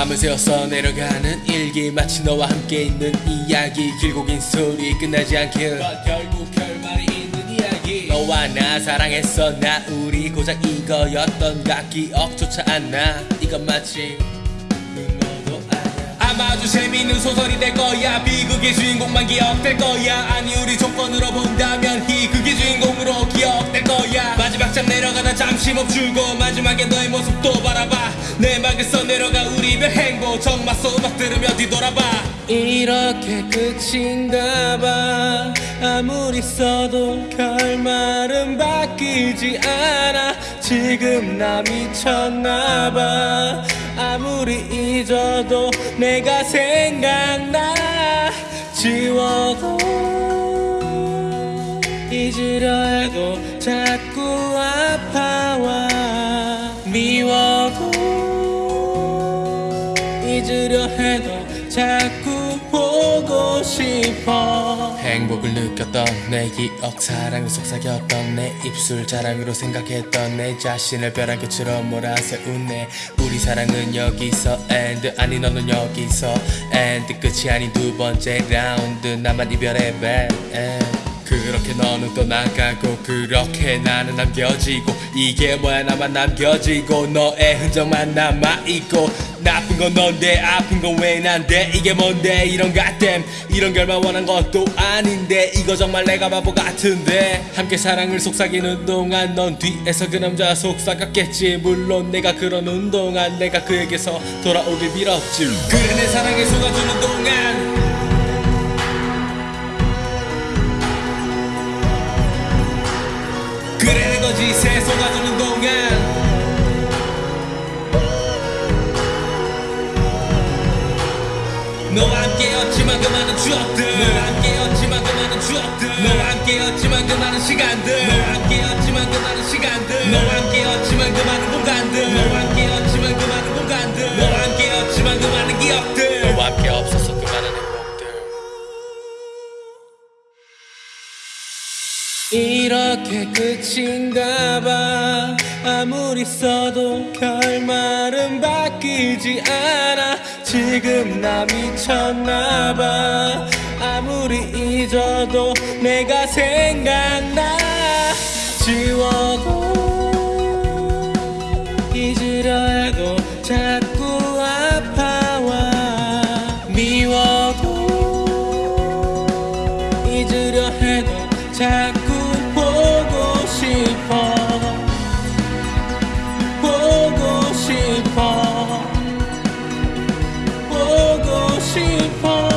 밤을 새워서 내려가는 일기 마치 너와 함께 있는 이야기. 길고 긴 스토리 끝나지 않길 결국 결말이 있는 이야기. 너와 나 사랑했어. 나 우리 고작 이거였던가 기억조차 안 나. 이건 마치 너도 아냐 아마 아주 재미있는 소설이 될 거야. 비극의 주인공만 기억될 거야. 아니 우리 조건으로 본다면 희극의 주인공으로 기억될 거야. 마지막 장 내려가다 잠시 멈추고 마지막에 너의 모습 또 정 맞서 음악 들으며 뒤돌아봐. 이렇게 끝인가 봐. 아무리 써도 결말은 바뀌지 않아. 지금 나 미쳤나 봐. 아무리 잊어도 내가 생각나. 지워도 잊으려 해도 자꾸 아파와 미워도 잊으려 해도 자꾸 보고 싶어. 행복을 느꼈던 내 기억 사랑을 속삭였던 내 입술 자랑으로 생각했던 내 자신을 벼랑끝처럼 몰아세운 내 우리 사랑은 여기서 end 아니 너는 여기서 end. 끝이 아닌 두 번째 라운드 나만 이별의 end 그렇게 너는 또 나가고 그렇게 나는 남겨지고 이게 뭐야 나만 남겨지고 너의 흔적만 남아있고 나쁜 건 넌데 아픈 건 왜 난데 이게 뭔데 이런 가댐 이런 결말 원한 것도 아닌데 이거 정말 내가 바보 같은데 함께 사랑을 속삭이는 동안 넌 뒤에서 그 남자 속삭였겠지 물론 내가 그러는 동안 내가 그에게서 돌아오길 빌었지 그래 내 사랑에 속아주는 동안 너와 함께였지만 그 많은 추억들. 너와 함께였지만 그 많은 추억들. 너와 함께였지만 그 많은 시간들. 너와 함께였지만 그 많은 시간들. 너와 함께였지만 그 많은 공간들. 너와 함께였지만 그 많은 공간들. 너와 함께였지만 그 많은 기억들. 너와 함께 없었어 그 많은 행복들. 이렇게 끝인가 봐. 아무리 써도 결말은 바뀌지 않아 지금 나 미쳤나 봐. 아무리 잊어도 내가 생각나. 지워도 잊으려 해도 자꾸 아파와 미워 she falls.